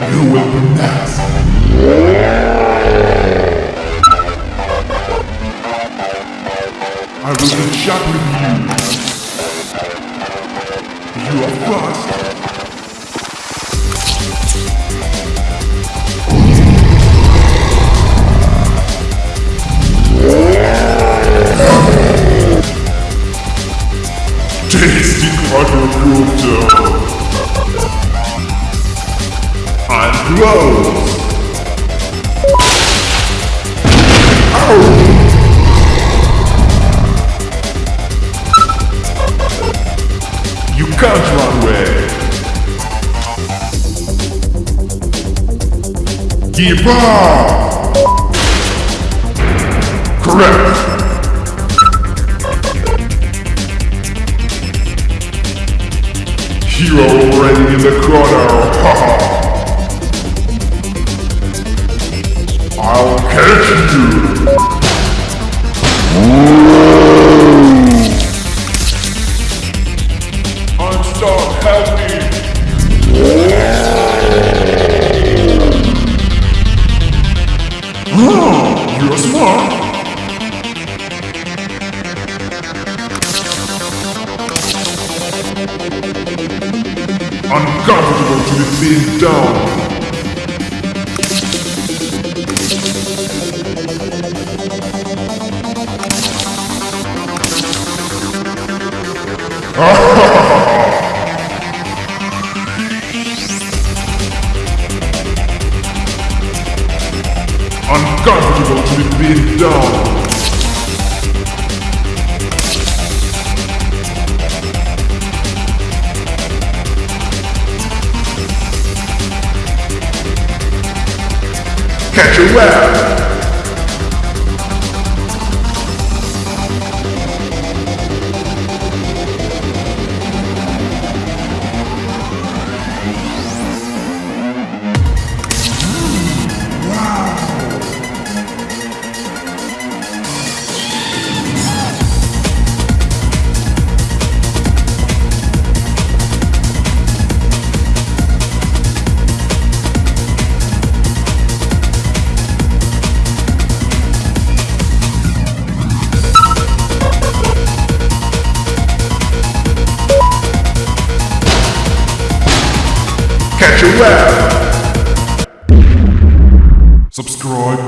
You will be next. I will be shot with you. You are first. You can't run away. Give up. Correct. Hero already in the corner. I'll Uncomfortable to be pinned down. Oh. Uncomfortable to be pinned down. Catch a web. Catch a web. Subscribe